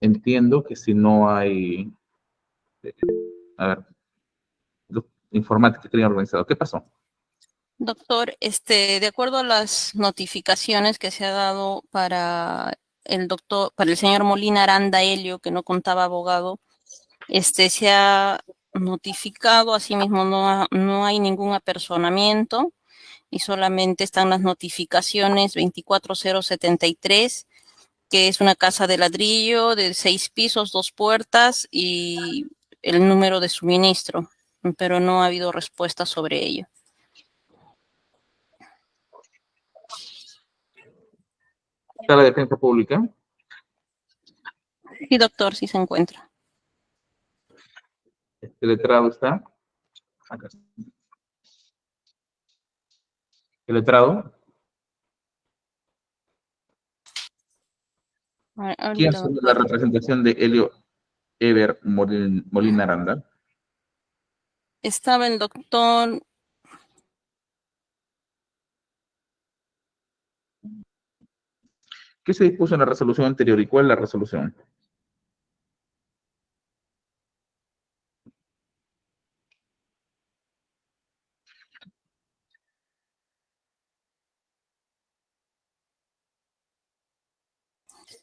entiendo que si no hay, eh, a ver, informática que organizado. ¿Qué pasó? Doctor, este, de acuerdo a las notificaciones que se ha dado para el doctor, para el señor Molina Aranda Helio, que no contaba abogado, este, se ha notificado, asimismo no, no hay ningún apersonamiento y solamente están las notificaciones 24073, que es una casa de ladrillo de seis pisos, dos puertas y el número de suministro, pero no ha habido respuesta sobre ello. ¿Está la defensa pública? Sí, doctor, sí se encuentra. ¿El letrado está? ¿El letrado? ¿Quién es la representación de Helio Ever Molina Aranda? Estaba el doctor ¿Qué se dispuso en la resolución anterior y cuál es la resolución?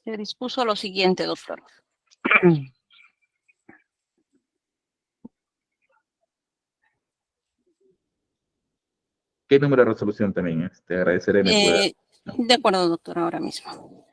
Se dispuso lo siguiente, doctor. ¿Qué número de resolución también? Te agradeceré. Eh, de acuerdo, doctor, ahora mismo.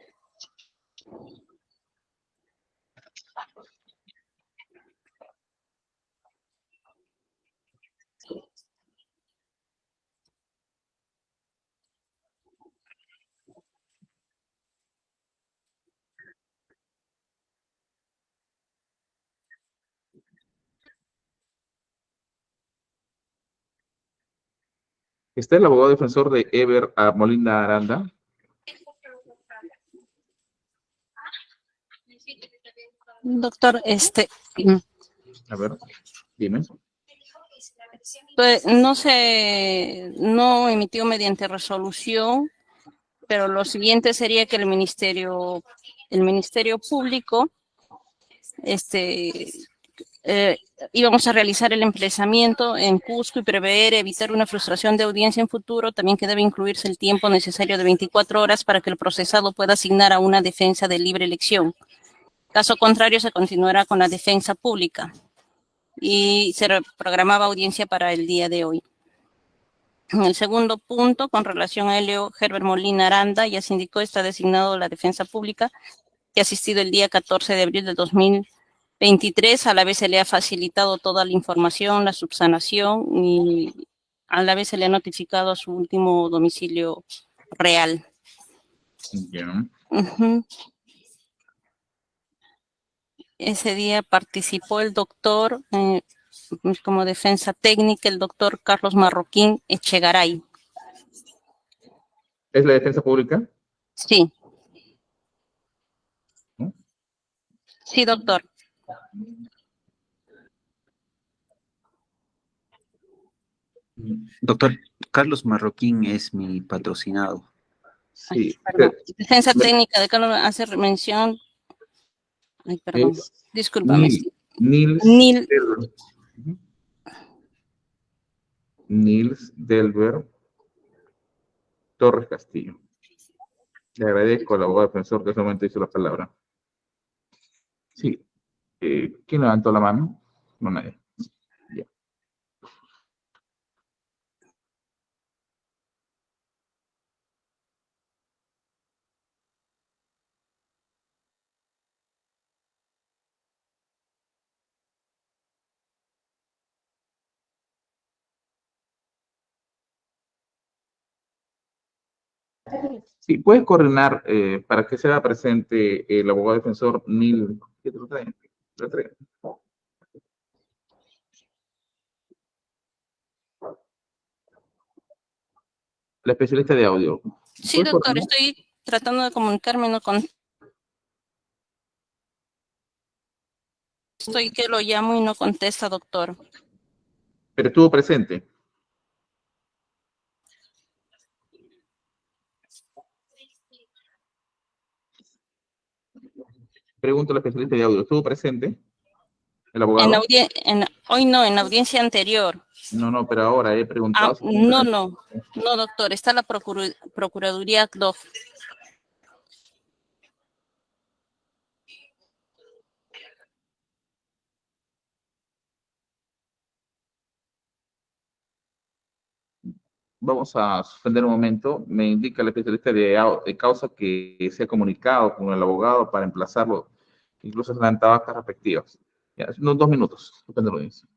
¿Está el abogado defensor de Ever a Molina Aranda? Doctor, este... A ver, dime. Pues no se, no emitió mediante resolución, pero lo siguiente sería que el Ministerio, el Ministerio Público, este, eh, íbamos a realizar el emplazamiento en Cusco y prever evitar una frustración de audiencia en futuro, también que debe incluirse el tiempo necesario de 24 horas para que el procesado pueda asignar a una defensa de libre elección. Caso contrario, se continuará con la defensa pública y se programaba audiencia para el día de hoy. En el segundo punto, con relación a Helio Herbert Molina Aranda, ya se indicó, está designado la defensa pública, que ha asistido el día 14 de abril de 2000 23, a la vez se le ha facilitado toda la información, la subsanación y a la vez se le ha notificado a su último domicilio real. Ese día participó el doctor eh, como defensa técnica, el doctor Carlos Marroquín Echegaray. ¿Es la defensa pública? Sí. Sí, doctor. Doctor, Carlos Marroquín es mi patrocinado. Sí. Defensa técnica de Carlos hace mención. Ay, perdón. Disculpame. Nils, Nils, Delver. Nils Delver Torres Castillo. Le agradezco al abogado defensor que en ese momento hizo la palabra. Sí. Eh, ¿Quién levantó la mano? No, nadie. Sí, puede coordinar eh, para que sea presente el abogado defensor Nil. ¿Qué te La especialista de audio. Sí, doctor, estoy tratando de comunicarme no con... Estoy que lo llamo y no contesta, doctor. Pero estuvo presente. Pregunto al especialista de audio, ¿estuvo presente? El En abogado. audien- en- hoy no, en la audiencia anterior. No, no, pero ahora he preguntado. Ah, si no, no, no, doctor, está la Procuraduría CDOF. Vamos a suspender un momento. Me indica el especialista de, au- de causa que se ha comunicado con el abogado para emplazarlo, incluso en las actas respectivas. Ya, unos dos minutos. Suspender audiencia.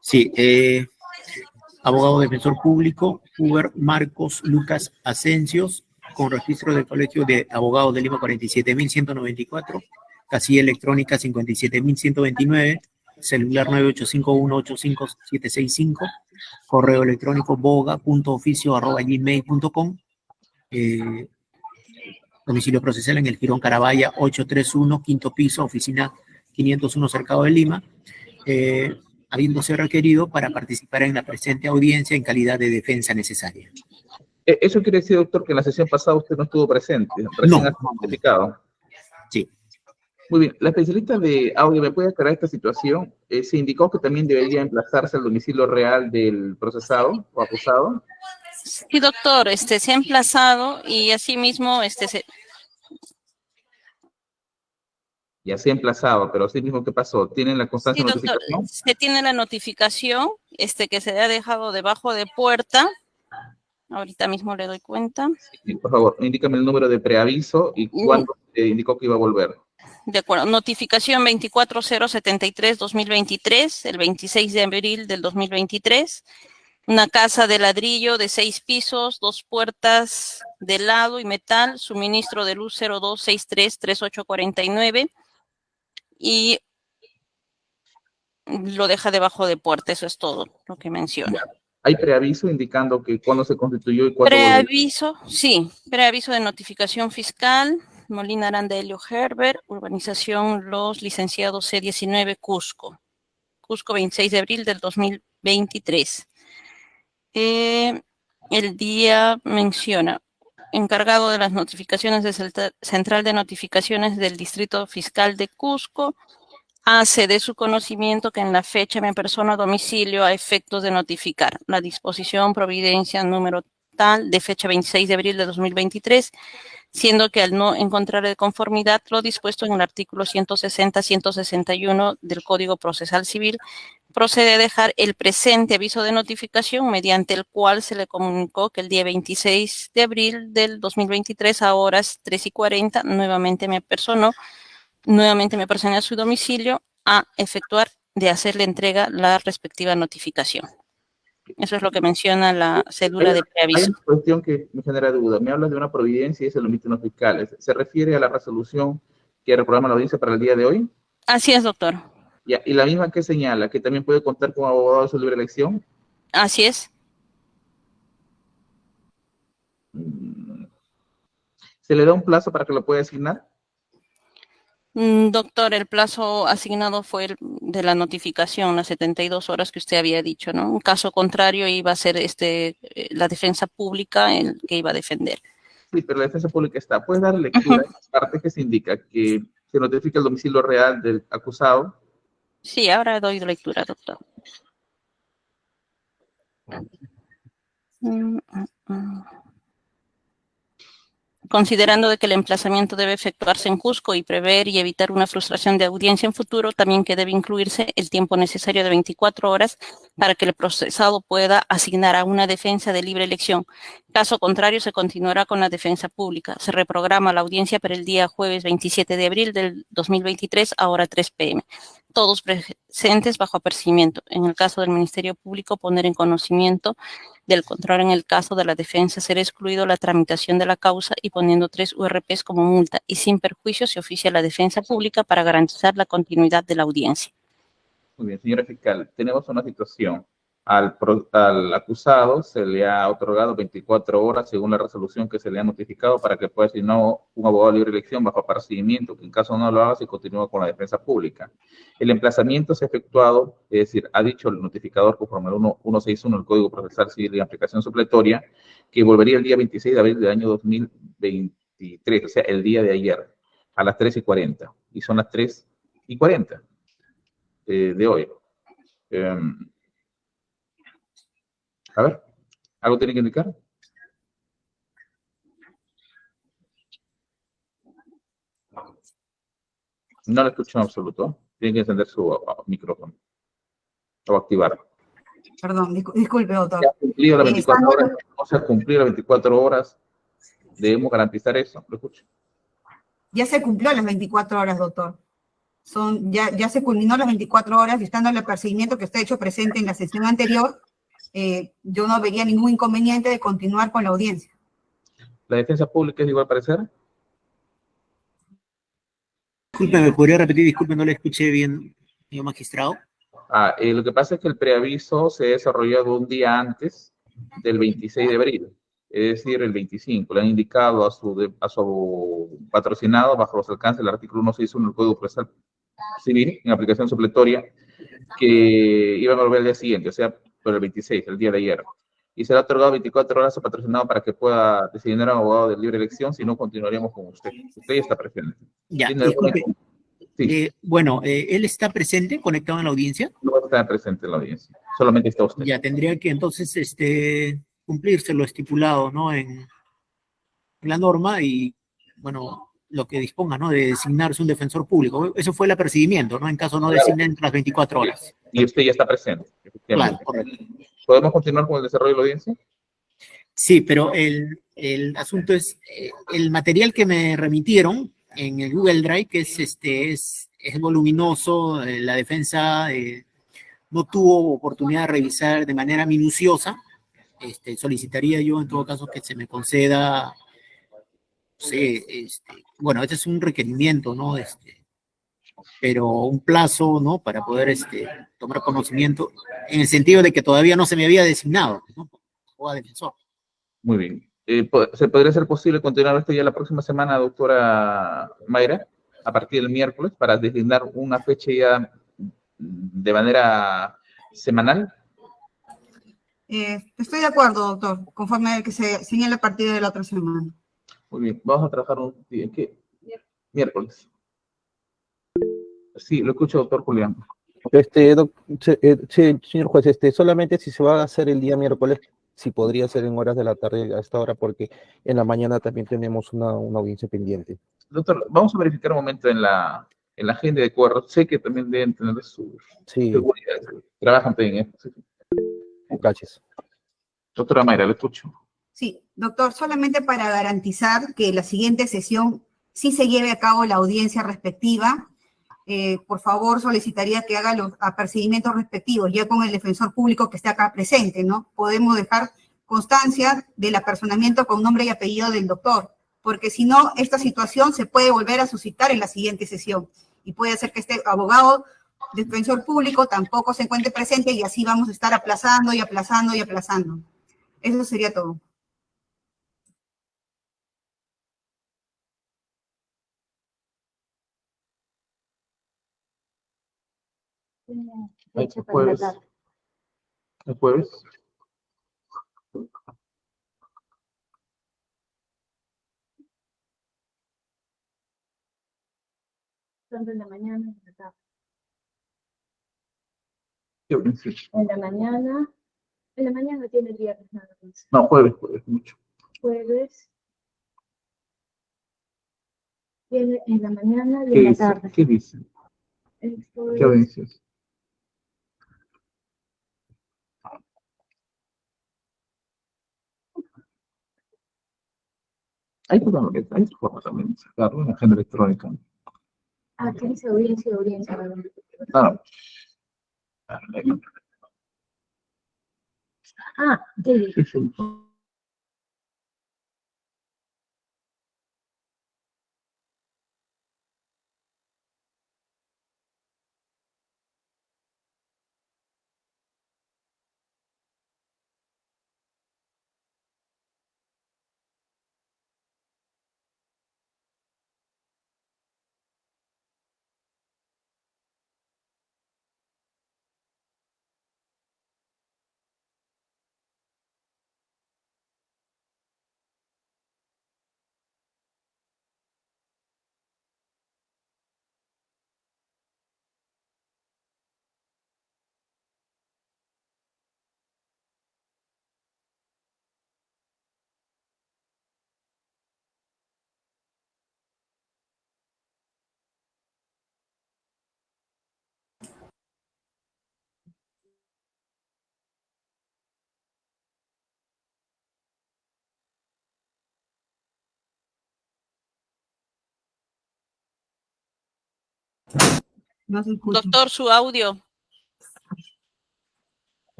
Sí, eh, abogado defensor público, Uber Marcos Lucas Asencios, con registro del Colegio de Abogados de Lima 47.194, casilla electrónica 57.129, celular 985185765, correo electrónico boga.oficio.gmail.com, eh, domicilio procesal en el Girón Carabaya 831, quinto piso, oficina 501, Cercado de Lima, eh, habiéndose requerido para participar en la presente audiencia en calidad de defensa necesaria. Eh, Eso quiere decir, doctor, que en la sesión pasada usted no estuvo presente, recién No. notificado. Sí. Muy bien, la especialista de audio me puede aclarar esta situación. Eh, se indicó que también debería emplazarse al domicilio real del procesado o acusado. Sí, doctor, este, se ha emplazado y asimismo, este, se, Y así emplazado, pero así mismo, ¿qué pasó? ¿Tienen la constancia Sí, doctor, notificación? se tiene la notificación, este, que se ha dejado debajo de puerta. Ahorita mismo le doy cuenta. Sí, por favor, indícame el número de preaviso y Mm. cuándo se indicó que iba a volver. De acuerdo, notificación 24073-2023, el 26 de abril del 2023. Una casa de ladrillo de seis pisos, dos puertas de lado y metal, suministro de luz 02633849 y lo deja debajo de puerta, eso es todo lo que menciona. Hay preaviso indicando que cuándo se constituyó y cuándo volvió. Preaviso, sí, preaviso de notificación fiscal, Molina Aranda Helio Herbert, urbanización Los Licenciados C19, Cusco. Cusco, 26 de abril del 2023. Eh, el día menciona, encargado de las notificaciones de Central de Notificaciones del Distrito Fiscal de Cusco, hace de su conocimiento que en la fecha me persona a domicilio a efectos de notificar la disposición providencia número tal de fecha 26 de abril de 2023, siendo que al no encontrar de conformidad lo dispuesto en el artículo 160-161 del Código Procesal Civil, procede a dejar el presente aviso de notificación mediante el cual se le comunicó que el día 26 de abril del 2023 a horas 3 y 40 nuevamente me personó, nuevamente me personé a su domicilio a efectuar de hacerle entrega la respectiva notificación. Eso es lo que menciona la cédula de Hay preaviso. una cuestión que me genera duda. Me hablas de una providencia y se lo emiten los fiscales. ¿Se refiere a la resolución que reprograma la audiencia para el día de hoy? Así es, doctor. Ya, y la misma que señala que también puede contar con abogado de su libre elección. Así es. ¿Se le da un plazo para que lo pueda asignar? Mm, Doctor, el plazo asignado fue el de la notificación, las 72 horas que usted había dicho, ¿no? En caso contrario, iba a ser este, eh, la defensa pública el que iba a defender. Sí, pero la defensa pública está. ¿Puedes dar lectura a esa parte que se indica que se notifica el domicilio real del acusado? Sí, ahora doy lectura, doctor. Mm, mm, mm. Considerando de que el emplazamiento debe efectuarse en Cusco y prever y evitar una frustración de audiencia en futuro, también que debe incluirse el tiempo necesario de 24 horas para que el procesado pueda asignar a una defensa de libre elección. Caso contrario, se continuará con la defensa pública. Se reprograma la audiencia para el día jueves 27 de abril del 2023 a hora 3 pm. Todos presentes bajo apercibimiento. En el caso del Ministerio Público, poner en conocimiento del control en el caso de la defensa ser excluido la tramitación de la causa y poniendo tres URPs como multa y sin perjuicio se oficia la defensa pública para garantizar la continuidad de la audiencia. Muy bien, señora fiscal, tenemos una situación. Al, al acusado se le ha otorgado 24 horas según la resolución que se le ha notificado para que pueda asignar un abogado de libre elección bajo apercibimiento, que en caso no lo haga se continúa con la defensa pública. El emplazamiento ha efectuado, es decir, ha dicho el notificador conforme al 1 161 del Código Procesal Civil y aplicación supletoria, que volvería el día 26 de abril del año 2023, o sea, el día de ayer, a las 3 y 40. Y son las 3 y 40 eh, de hoy. Em, a ver, ¿algo tiene que indicar? No lo escucho en absoluto. Tiene que encender su micrófono o activar. Perdón, discu- disculpe, doctor. ¿Se ha cumplido las Eh, 24 estamos- horas? ¿No se ha cumplido las 24 horas? Debemos garantizar eso. Lo escucho. Ya se cumplió las 24 horas, doctor. son, ya, ya se culminó las 24 horas estando el procedimiento que está hecho presente en la sesión anterior, eh, yo no vería ningún inconveniente de continuar con la audiencia. ¿La defensa pública es de igual parecer? Disculpe, ¿me podría repetir? Disculpe, no le escuché bien, señor magistrado. Ah, eh, lo que pasa es que el preaviso se desarrolló un día antes del 26 de abril, es decir, el 25. Le han indicado a su, de- a su patrocinado, bajo los alcances del artículo 161 del Código Procesal Civil, en aplicación supletoria, que iban a volver al día siguiente, o sea, por el 26, el día de ayer. Y será otorgado 24 horas a patrocinado para que pueda designar a un abogado de libre elección, si no, continuaríamos con usted. Usted ya está presente. Ya, ¿Tiene alguna- disculpe. Sí. Eh, bueno, eh, él está presente, conectado en la audiencia. No está presente en la audiencia, solamente está usted. Ya tendría que entonces este, cumplirse lo estipulado, ¿no? En la norma y, bueno, lo que disponga, ¿no? De designarse un defensor público. Eso fue el apercibimiento, ¿no? En caso no designen las 24 horas. Y usted ya está presente, Claro, correcto. ¿Podemos continuar con el desarrollo de la audiencia? Sí, pero el, el asunto es, eh, el material que me remitieron en el Google Drive, que es, este, es, es voluminoso, eh, la defensa eh, no tuvo oportunidad de revisar de manera minuciosa. Este, solicitaría yo en todo caso que se me conceda, sé, este, bueno, este es un requerimiento, ¿no? Este, pero un plazo, ¿no? Para poder este, tomar conocimiento, en el sentido de que todavía no se me había designado, ¿no? Como defensor. Muy bien. Eh, ¿Se podría ser posible continuar esto ya la próxima semana, doctora Mayra, a partir del miércoles, para designar una fecha ya de manera semanal? Eh, estoy de acuerdo, doctor, conforme que se señala a partir de la otra semana. Muy bien, vamos a trabajar un día, ¿qué? Miércoles. Sí, lo escucho, doctor Julián. Este, doc- eh, señor juez, este, solamente si se va a hacer el día miércoles, si podría ser en horas de la tarde a esta hora, porque en la mañana también tenemos una, una audiencia pendiente. Doctor, vamos a verificar un momento en la, en la agenda de cuadro. Sé que también deben tener su Sí, seguridad. Trabajan en esto. sí. gracias. Doctora Mayra, lo escucho. Sí, doctor, solamente para garantizar que la siguiente sesión sí se lleve a cabo la audiencia respectiva, eh, por favor solicitaría que haga los apercibimientos respectivos, ya con el defensor público que esté acá presente, ¿no? Podemos dejar constancia del apersonamiento con nombre y apellido del doctor, porque si no, esta situación se puede volver a suscitar en la siguiente sesión y puede hacer que este abogado defensor público tampoco se encuentre presente y así vamos a estar aplazando y aplazando y aplazando. Eso sería todo. El jueves. El jueves. Tanto en la mañana en la tarde. En la mañana, en la mañana tiene el viernes nada más. No, jueves, jueves, mucho. Jueves. Tiene en la mañana y ¿Qué en la dice? tarde. ¿Qué dice? ¿Qué es- Hay forma, hay forma también de sacarlo en la agenda electrónica. Ah, ¿qué dice audiencia. Ah, no. Ah, ¿qué Doctor, su audio.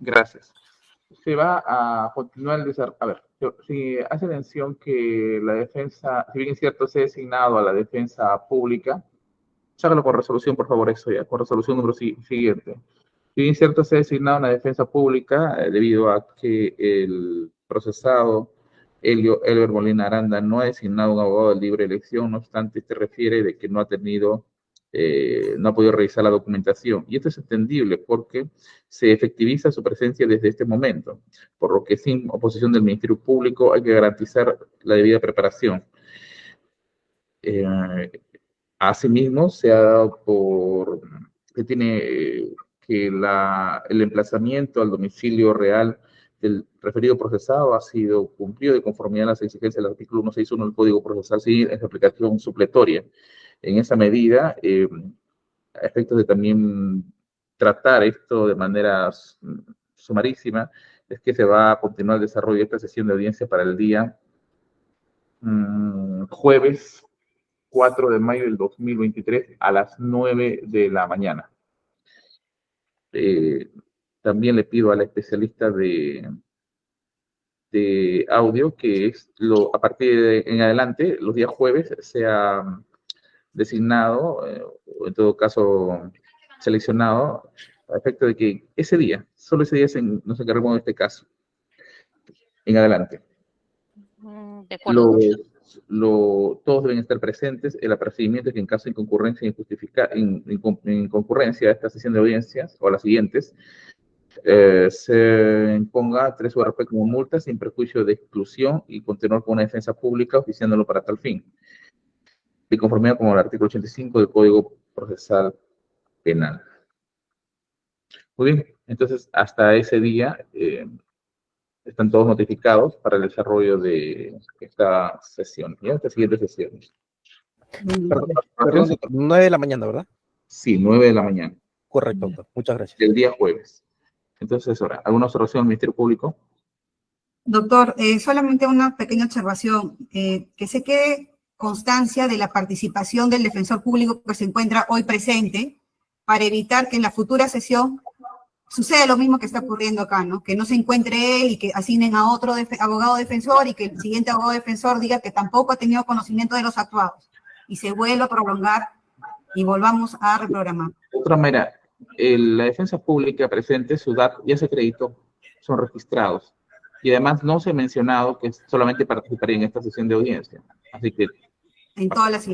Gracias. Se va a continuar el desarrollo. A ver, si hace mención que la defensa, si bien es cierto, se ha designado a la defensa pública, sácalo con resolución, por favor, eso ya, con resolución número siguiente. Si bien cierto, se ha designado a la defensa pública eh, debido a que el procesado Elio Molina Aranda no ha designado un abogado de libre elección, no obstante, este refiere de que no ha tenido, eh, no ha podido revisar la documentación. Y esto es entendible porque se efectiviza su presencia desde este momento, por lo que sin oposición del Ministerio Público hay que garantizar la debida preparación. Eh, asimismo, se ha dado por que tiene eh, que el emplazamiento al domicilio real del referido procesado ha sido cumplido de conformidad a las exigencias del artículo 161 del Código Procesal Civil en su aplicación supletoria. En esa medida, eh, a efectos de también tratar esto de manera sumarísima, es que se va a continuar el desarrollo de esta sesión de audiencia para el día mm, jueves 4 de mayo del 2023 a las 9 de la mañana. Eh, también le pido a la especialista de, de audio que es lo, a partir de en adelante, los días jueves, sea designado, eh, o en todo caso seleccionado, a efecto de que ese día, solo ese día se- nos encargamos de este caso. En adelante. Mm, De acuerdo. Los- lo- todos deben estar presentes. El apercibimiento es que en caso de inconcurrencia, injustifica- in- incon- incongruencia a esta sesión de audiencias o a las siguientes, eh, se imponga tres URP como multa sin perjuicio de exclusión y continuar con una defensa pública oficiándolo para tal fin. De conformidad con el artículo 85 del Código Procesal Penal. Muy bien, entonces hasta ese día eh, están todos notificados para el desarrollo de esta sesión, ¿ya? Esta siguiente sesión. Perdón, perdón, doctor, 9 de la mañana, ¿verdad? Sí, 9 de la mañana, Correcto, doctor. Muchas gracias. del día jueves. Entonces, ahora, ¿alguna observación al Ministerio Público? Doctor, eh, solamente una pequeña observación, eh, que se quede constancia de la participación del defensor público que se encuentra hoy presente para evitar que en la futura sesión suceda lo mismo que está ocurriendo acá, ¿no? Que no se encuentre él y que asignen a otro abogado defensor y que el siguiente abogado defensor diga que tampoco ha tenido conocimiento de los actuados y se vuelva a prolongar y volvamos a reprogramar. De otra manera, el- la defensa pública presente, su DAT ya se acreditó, son registrados. Y además no se ha mencionado que solamente participaría en esta sesión de audiencia. Así que En todas las.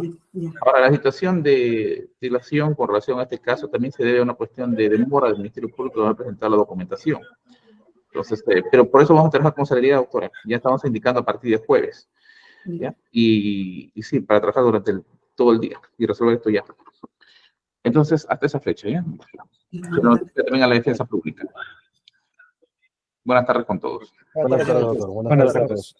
Ahora, la situación de dilación con relación a este caso también se debe a una cuestión de demora del Ministerio Público de presentar la documentación. Entonces, eh, pero por eso vamos a trabajar con celeridad, doctora. Ya estamos indicando a partir de jueves. ¿ya? Y, y sí, para trabajar durante el- todo el día y resolver esto ya. Entonces, hasta esa fecha, ¿ya? Se lo también a la defensa pública. Buenas tardes con todos. Buenas tardes, doctor. Buenas tardes.